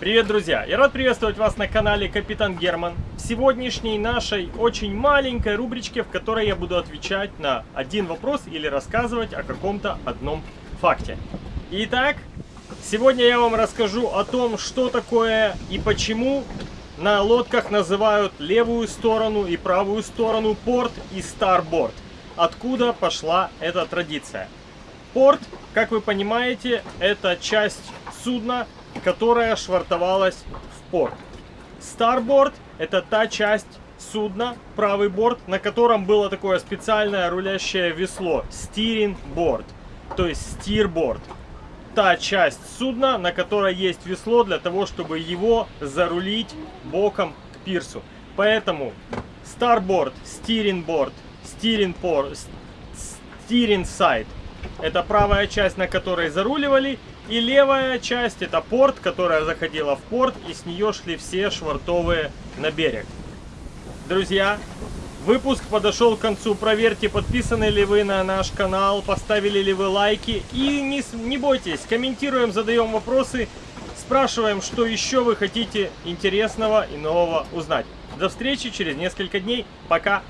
Привет, друзья! Я рад приветствовать вас на канале Капитан Герман. В сегодняшней нашей очень маленькой рубричке, в которой я буду отвечать на один вопрос или рассказывать о каком-то одном факте. Итак, сегодня я вам расскажу о том, что такое и почему на лодках называют левую сторону и правую сторону порт и старборд. Откуда пошла эта традиция? Порт, как вы понимаете, это часть судна, которая швартовалась в порт. Старборд – это та часть судна, правый борт, на котором было такое специальное рулящее весло – стиринг-борд, то есть стирборд. Та часть судна, на которой есть весло для того, чтобы его зарулить боком к пирсу. Поэтому старборд, стиринг-борд, стиринг-порт, стиринг-сайд – это правая часть, на которой заруливали, и левая часть это порт, которая заходила в порт, и с нее шли все швартовые на берег. Друзья, выпуск подошел к концу. Проверьте, подписаны ли вы на наш канал, поставили ли вы лайки. И не, не бойтесь, комментируем, задаем вопросы, спрашиваем, что еще вы хотите интересного и нового узнать. До встречи через несколько дней. Пока!